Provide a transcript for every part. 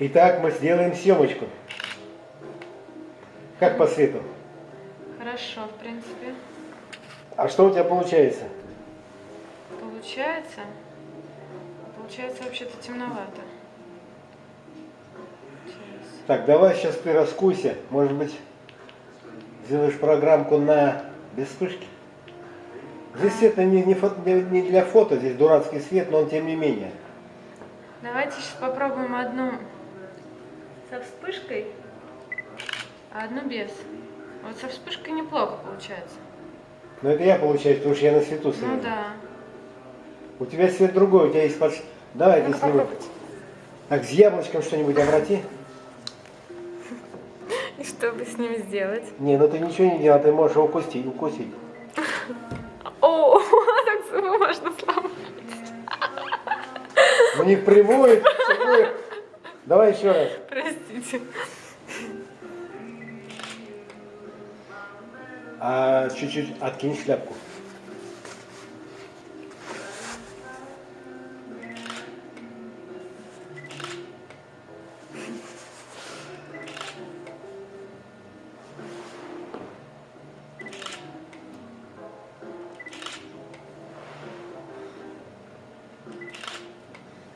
Итак, мы сделаем съемочку. Как по свету? Хорошо, в принципе. А что у тебя получается? Получается? Получается вообще-то темновато. Сейчас. Так, давай сейчас ты раскуйся. Может быть, сделаешь программку на без вспышки? Здесь это не, не, фото- не- не для фото, здесь дурацкий свет, но он тем не менее. Давайте сейчас попробуем одну со вспышкой, а одну без. Вот со вспышкой неплохо получается. Но это я получаюсь, потому что я на свету Ну свет. да. У тебя свет другой, у тебя есть под... Давай ты Ну-ка снимай. попробуйте. Так, с яблочком что-нибудь обрати. И что бы с ним сделать? Не, ну ты ничего не делай, ты можешь его укусить. укусить. О, так зубы можно сломать. У них прямой, прямой. Давай еще раз. Простите. А чуть-чуть откинь шляпку.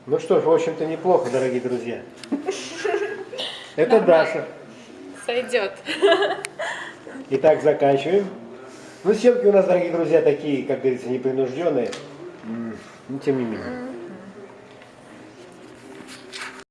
Ну что ж, в общем-то неплохо, дорогие друзья. Это Даша. Сойдет. Итак, заканчиваем. Ну, съемки у нас, дорогие друзья, такие, как говорится, непринужденные. М, Ну, тем не менее.